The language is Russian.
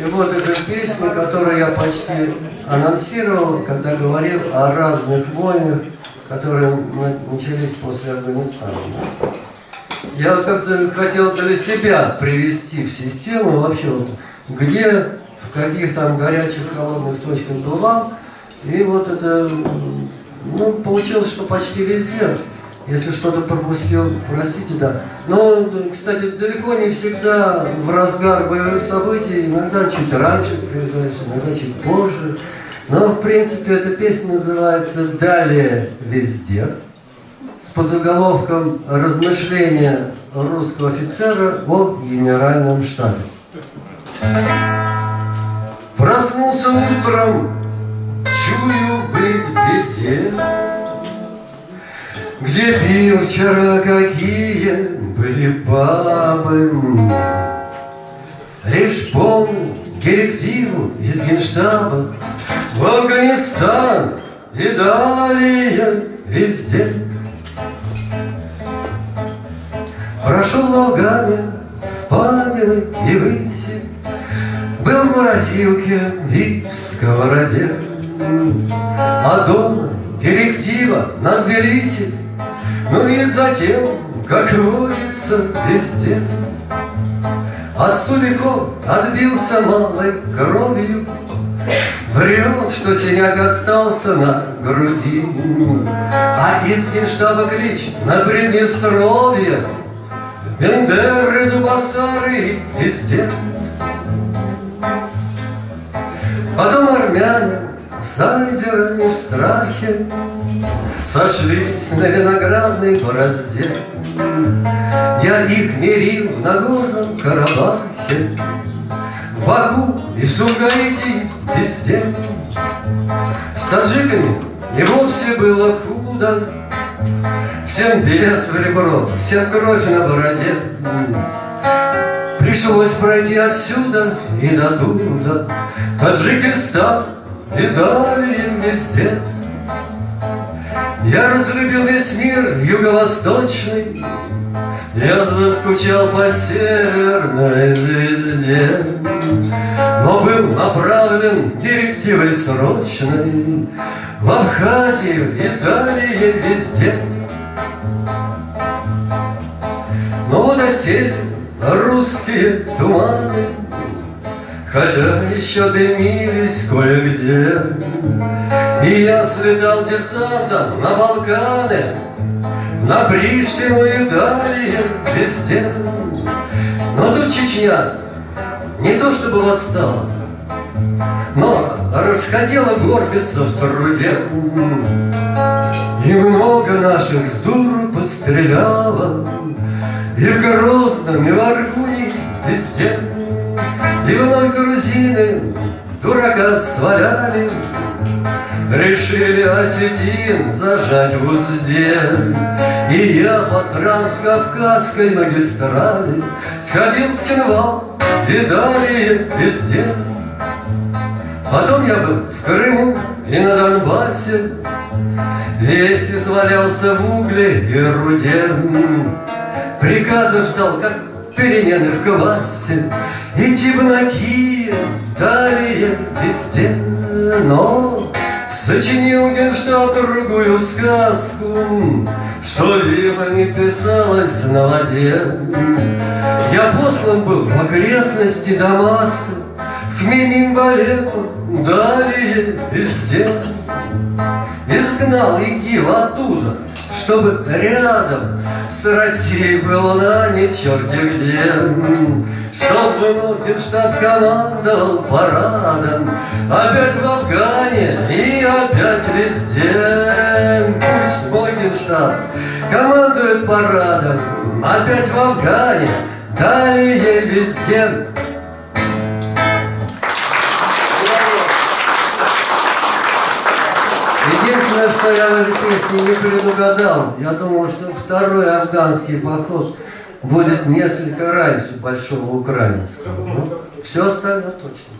И вот эта песня, которую я почти анонсировал, когда говорил о разных войнах, которые начались после Афганистана. Я вот как-то хотел для себя привести в систему вообще, вот, где, в каких там горячих, холодных точках бывал. И вот это, ну, получилось, что почти везде. Если что-то пропустил, простите, да. Но, кстати, далеко не всегда в разгар боевых событий, иногда чуть раньше приезжаешь, иногда чуть позже. Но, в принципе, эта песня называется «Далее везде» с подзаголовком «Размышления русского офицера о генеральном штабе». Проснулся утром, чую быть беде, Где пил вчера какие были бабы. Лишь помню директиву из генштаба В Афганистан и далее везде. Прошел в Афгане впадины и выси, Был в морозилке и в сковороде. А дома директива на Тбилиси, Ну и затем, как водится, везде. От суликов отбился малой кровью, Врет, что синяк остался на груди, А из генштаба клич на Приднестровье Бендеры, дубасары везде. Потом айзерами в страхе Сошлись на виноградной борозде. Я их мирил в Нагорном Карабахе, В Баку и в Сумгаите везде. С таджиками и вовсе было худо, Всем без в ребро, всем кровь на бороде. Пришлось пройти отсюда и до туда, Таджикистан и далее везде. Я разлюбил весь мир юго-восточный, Я заскучал по северной звезде, Но был направлен директивой срочной В Абхазию и везде. Но вот осели русские туманы, Хотя еще дымились кое-где. И я слетал десантом на Балканы, На Приштину и далее везде. Но тут Чечня не то чтобы восстала, Но расходила горбиться в труде. И много наших с дуру постреляло, и в Грозном, и в Аргуне, везде. И вновь грузины дурака сваляли, Решили осетин зажать в узде. И я по транскавказской магистрали Сходил в Скинвал и далее везде. Потом я был в Крыму и на Донбассе, Весь извалялся в угле и руде. Приказы ждал, как перемены в классе, На Киев, далее везде. Но сочинил Генштаб другую сказку, Что вилла не писалась на воде. Я послан был в окрестности Дамаска, В Мимим Валеппо, далее везде. Изгнал ИГИЛ оттуда, чтобы рядом с Россией была не черти где. Чтоб вновь Генштаб командовал парадом, Опять в Афгане и опять везде. Пусть мой Генштаб командует парадом, Опять в Афгане, далее везде. Единственное, что я в этой песне не предугадал, я думал, что второй афганский поход будет несколько раньше большого украинского. Но все остальное точно.